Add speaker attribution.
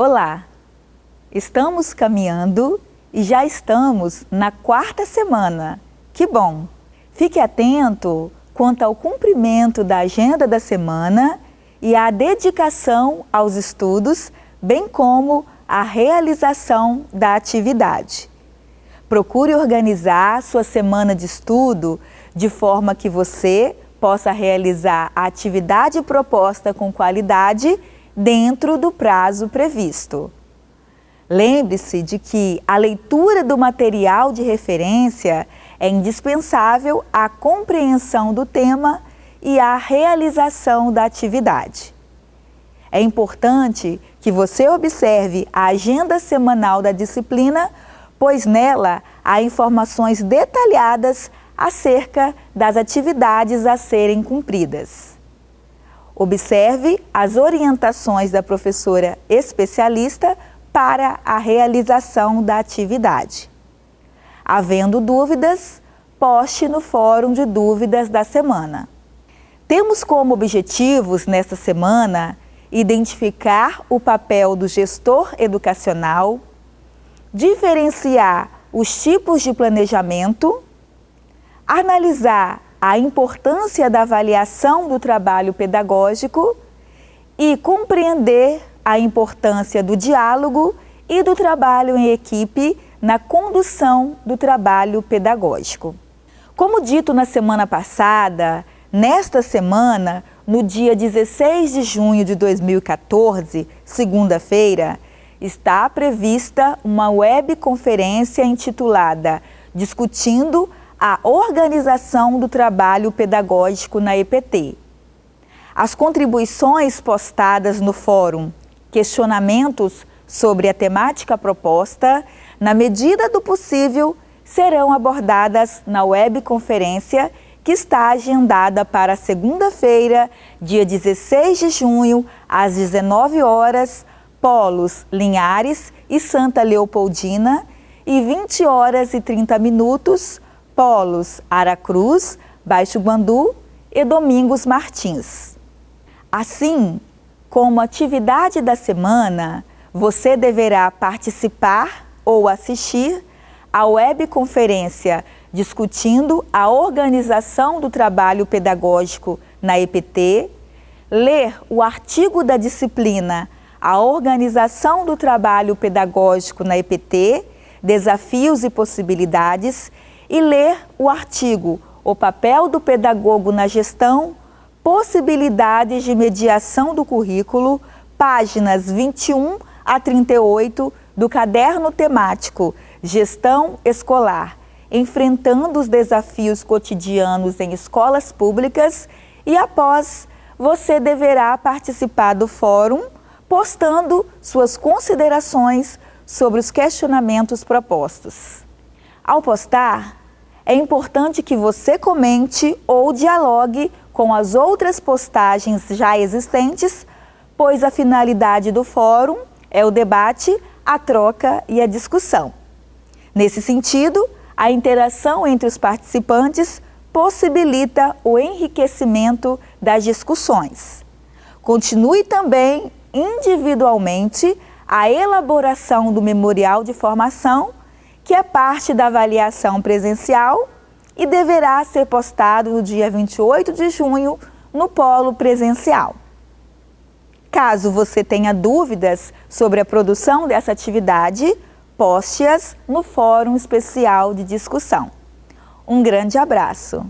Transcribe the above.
Speaker 1: Olá! Estamos caminhando e já estamos na quarta semana. Que bom! Fique atento quanto ao cumprimento da agenda da semana e à dedicação aos estudos, bem como à realização da atividade. Procure organizar sua semana de estudo de forma que você possa realizar a atividade proposta com qualidade dentro do prazo previsto. Lembre-se de que a leitura do material de referência é indispensável à compreensão do tema e à realização da atividade. É importante que você observe a agenda semanal da disciplina, pois nela há informações detalhadas acerca das atividades a serem cumpridas. Observe as orientações da professora especialista para a realização da atividade. Havendo dúvidas, poste no fórum de dúvidas da semana. Temos como objetivos nesta semana identificar o papel do gestor educacional, diferenciar os tipos de planejamento, analisar a importância da avaliação do trabalho pedagógico e compreender a importância do diálogo e do trabalho em equipe na condução do trabalho pedagógico. Como dito na semana passada, nesta semana, no dia 16 de junho de 2014, segunda-feira, está prevista uma webconferência intitulada Discutindo a organização do trabalho pedagógico na EPT. As contribuições postadas no fórum, questionamentos sobre a temática proposta, na medida do possível, serão abordadas na webconferência que está agendada para segunda-feira, dia 16 de junho, às 19 horas, Polos Linhares e Santa Leopoldina, e 20 horas e 30 minutos, Polos Aracruz, Baixo Guandu e Domingos Martins. Assim, como atividade da semana, você deverá participar ou assistir à webconferência discutindo a organização do trabalho pedagógico na EPT, ler o artigo da disciplina A Organização do Trabalho Pedagógico na EPT, Desafios e Possibilidades e ler o artigo O papel do pedagogo na gestão, possibilidades de mediação do currículo, páginas 21 a 38 do caderno temático Gestão Escolar, enfrentando os desafios cotidianos em escolas públicas e após você deverá participar do fórum postando suas considerações sobre os questionamentos propostos. Ao postar, é importante que você comente ou dialogue com as outras postagens já existentes, pois a finalidade do fórum é o debate, a troca e a discussão. Nesse sentido, a interação entre os participantes possibilita o enriquecimento das discussões. Continue também individualmente a elaboração do memorial de formação que é parte da avaliação presencial e deverá ser postado no dia 28 de junho no polo presencial. Caso você tenha dúvidas sobre a produção dessa atividade, poste-as no Fórum Especial de Discussão. Um grande abraço!